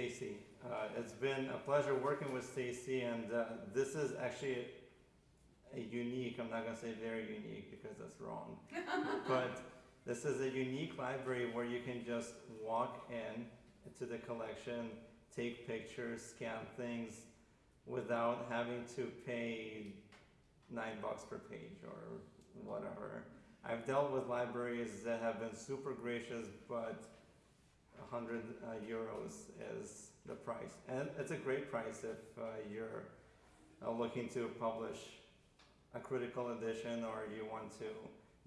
Stacy. Uh, it's been a pleasure working with Stacy, and uh, this is actually a unique, I'm not going to say very unique because that's wrong, but this is a unique library where you can just walk in to the collection, take pictures, scan things without having to pay nine bucks per page or whatever. I've dealt with libraries that have been super gracious, but 100 uh, euros is the price. And it's a great price if uh, you're uh, looking to publish a critical edition or you want to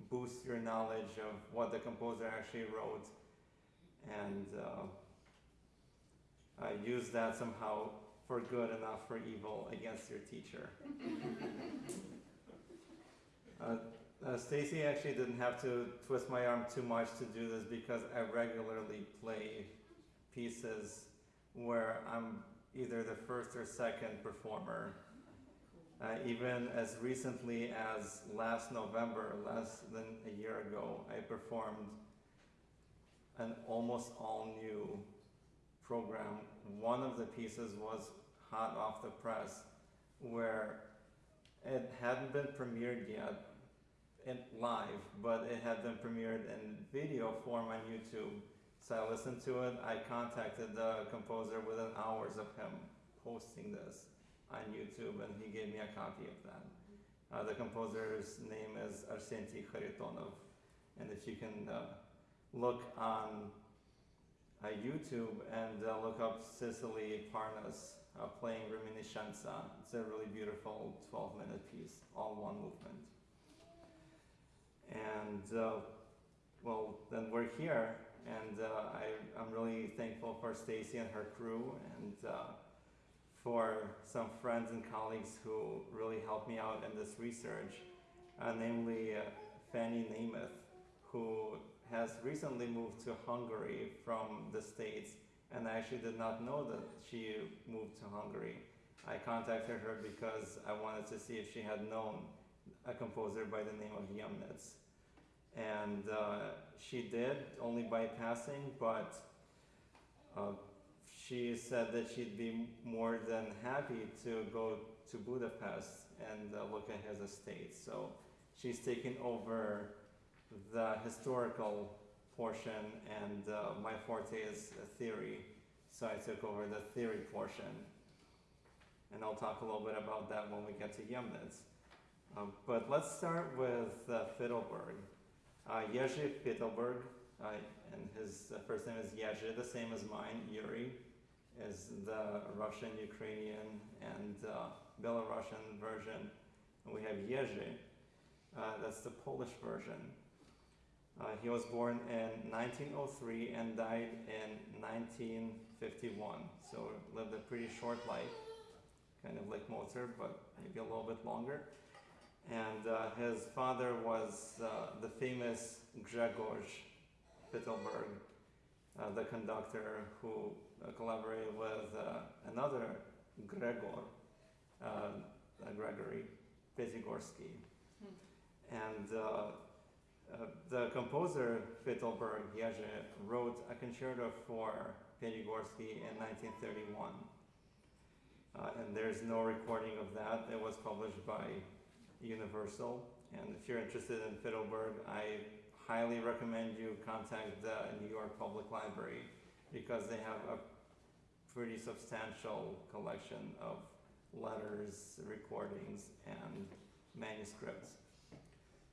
boost your knowledge of what the composer actually wrote and uh, uh, use that somehow for good and not for evil against your teacher. uh, Stacy actually didn't have to twist my arm too much to do this because I regularly play pieces where I'm either the first or second performer. Uh, even as recently as last November, less than a year ago, I performed an almost all new program. One of the pieces was hot off the press, where it hadn't been premiered yet in live, but it had been premiered in video form on YouTube. So I listened to it. I contacted the composer within hours of him posting this on YouTube, and he gave me a copy of that. Uh, the composer's name is Arsentiy Kharitonov, and if you can uh, look on uh, YouTube and uh, look up Cicely Parnas uh, playing Reminiscenza, it's a really beautiful 12-minute piece, all one movement. And uh, well, then we're here, and uh, I, I'm really thankful for Stacy and her crew, and uh, for some friends and colleagues who really helped me out in this research, uh, namely uh, Fanny Nemeth, who has recently moved to Hungary from the States, and I actually did not know that she moved to Hungary. I contacted her because I wanted to see if she had known a composer by the name of Jemnitz and uh, she did only by passing, but uh, she said that she'd be more than happy to go to Budapest and uh, look at his estate. So she's taken over the historical portion, and uh, my forte is theory. So I took over the theory portion, and I'll talk a little bit about that when we get to Jemnitz. Um, but let's start with uh, Fitelberg. Uh, Jerzy uh, and his uh, first name is Jerzy, the same as mine, Yuri, is the Russian, Ukrainian, and uh, Belarusian version. And we have Jerzy, uh, that's the Polish version. Uh, he was born in 1903 and died in 1951, so lived a pretty short life, kind of like Mozart, but maybe a little bit longer and uh, his father was uh, the famous Grzegorz Fitelberg, uh, the conductor who uh, collaborated with uh, another Gregor, uh, Gregory Piatigorsky. Hmm. And the composer Fitelberg, Jerzy, wrote a concerto for Piatigorsky in 1931. and there's no recording of that. It was published by Universal. And if you're interested in Fitelberg, I highly recommend you contact the New York Public Library because they have a pretty substantial collection of letters, recordings, and manuscripts.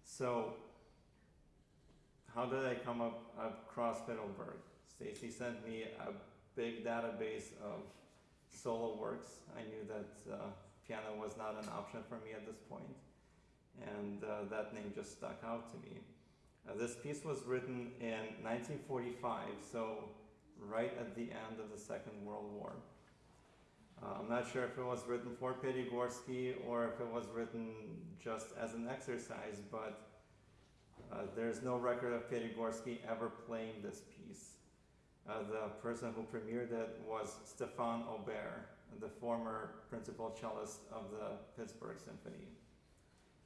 So how did I come up across Fitelberg? Stacy sent me a big database of solo works. I knew that uh, piano was not an option for me at this point and uh, that name just stuck out to me. Uh, this piece was written in 1945, so right at the end of the Second World War. Uh, I'm not sure if it was written for Piatigorsky or if it was written just as an exercise, but uh, there's no record of Piatigorsky ever playing this piece. Uh, the person who premiered it was Stefan Aubert, the former principal cellist of the Pittsburgh Symphony.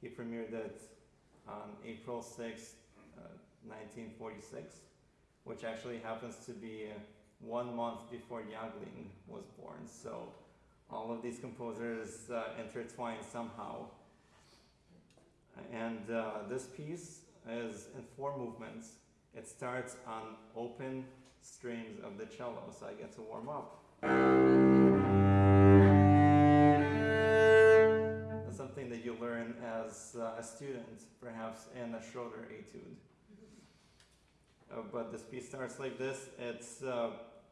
He premiered it on April 6, uh, 1946, which actually happens to be one month before Jagling was born. So all of these composers uh, intertwine somehow. And uh, this piece is in four movements. It starts on open strings of the cello, so I get to warm up. You learn as uh, a student, perhaps in a Schroeder etude. Uh, but this piece starts like this. It's uh,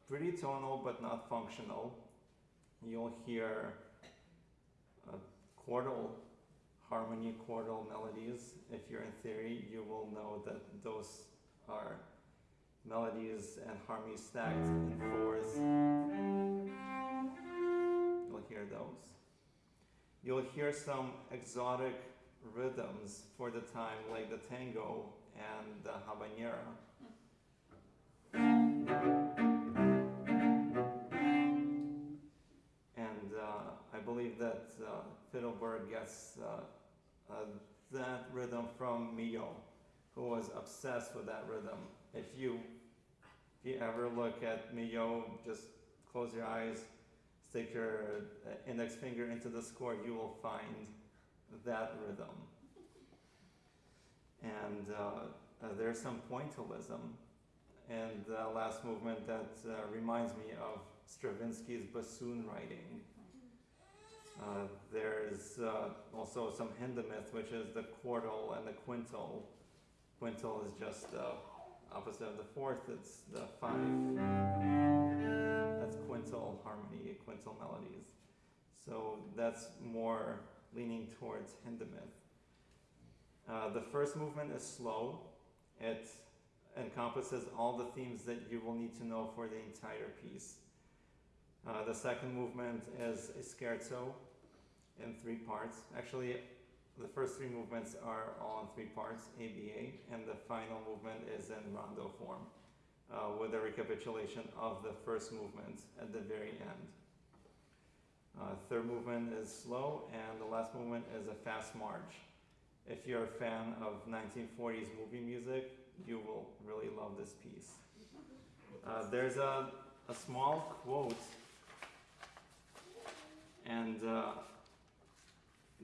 pretty tonal, but not functional. You'll hear quartal harmony, quartal melodies. If you're in theory, you will know that those are melodies and harmonies stacked in fours. You'll hear those. You'll hear some exotic rhythms for the time, like the tango and the habanera. And uh, I believe that uh, Fitelberg gets uh, uh, that rhythm from Milhaud, who was obsessed with that rhythm. If you if you ever look at Milhaud, just close your eyes, stick your uh, index finger into the score, you will find that rhythm. And uh, uh, there's some pointillism in the last movement that uh, reminds me of Stravinsky's bassoon writing. Uh, there's uh, also some Hindemith, which is the quartal and the quintal. Quintal is just the opposite of the fourth, it's the five. That's quintal harmony, quintal melodies. So that's more leaning towards Hindemith. Uh, the first movement is slow. It encompasses all the themes that you will need to know for the entire piece. Uh, the second movement is a scherzo in three parts. Actually, the first three movements are all in three parts, ABA, and the final movement is in rondo form, uh, with a recapitulation of the first movement at the very end. Uh, third movement is slow, and the last movement is a fast march. If you're a fan of 1940s movie music, you will really love this piece. Uh, there's a, a small quote, and uh,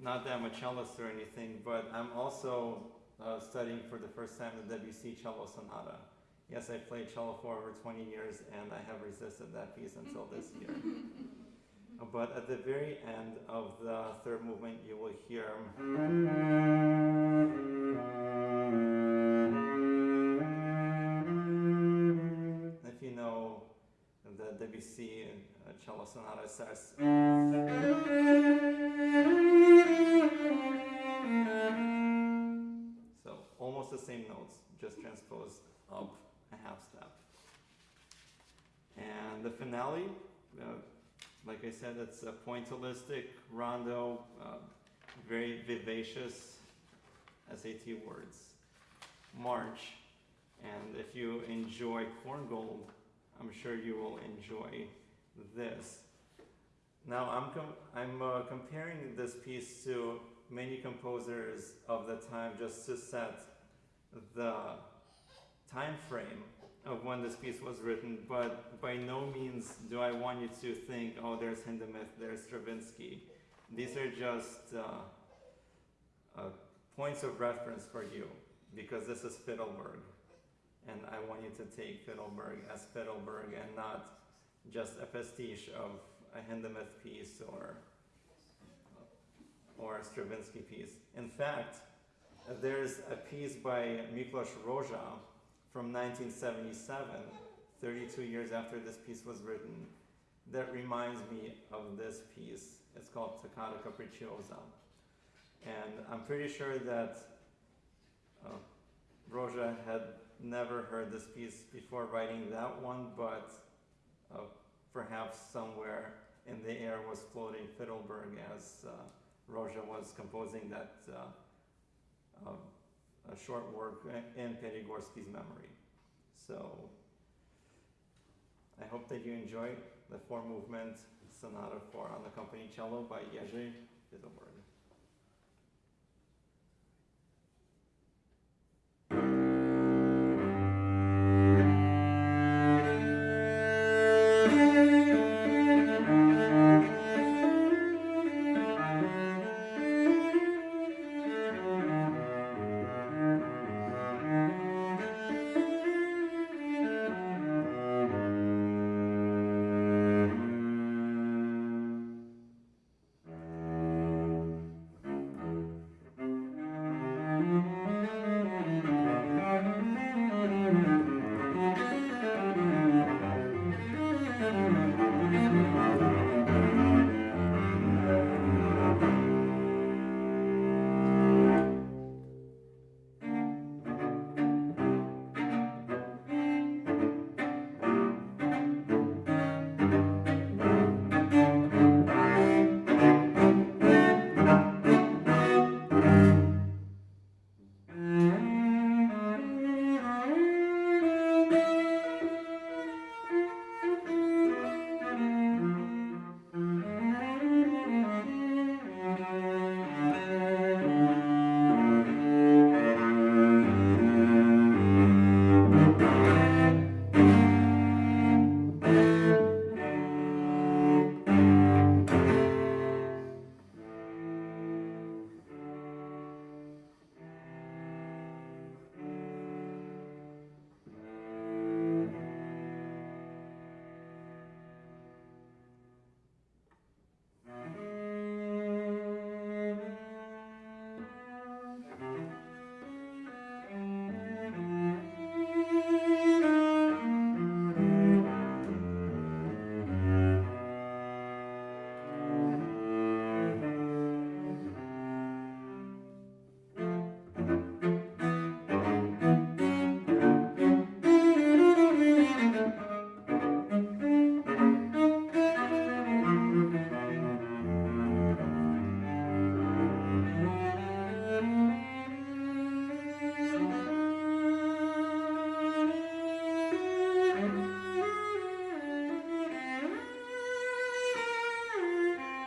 not that I'm a cellist or anything, but I'm also uh, studying for the first time the Debussy cello sonata. Yes, I played cello for over 20 years, and I have resisted that piece until this year. but at the very end of the third movement, you will hear. If you know the Debussy uh, cello sonata starts. So almost the same notes, just transposed up Uh, like I said, it's a pointillistic rondo, uh, very vivacious SAT words. March. And if you enjoy Korngold, I'm sure you will enjoy this. Now I'm, com I'm uh, comparing this piece to many composers of the time just to set the time frame of when this piece was written, but by no means do I want you to think, oh, there's Hindemith, there's Stravinsky. These are just uh, uh, points of reference for you, because this is Fitelberg. And I want you to take Fitelberg as Fitelberg and not just a pastiche of a Hindemith piece or, or a Stravinsky piece. In fact, there's a piece by Miklos Rozsa from 1977, 32 years after this piece was written, that reminds me of this piece. It's called Toccata Capricciosa. And I'm pretty sure that uh, Rozsa had never heard this piece before writing that one, but uh, perhaps somewhere in the air was floating Fitelberg as uh, Rozsa was composing that uh, short work in Piatigorsky's memory. So I hope that you enjoy the four movement sonata for unaccompanied cello by Jerzy Fitelberg.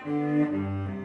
Música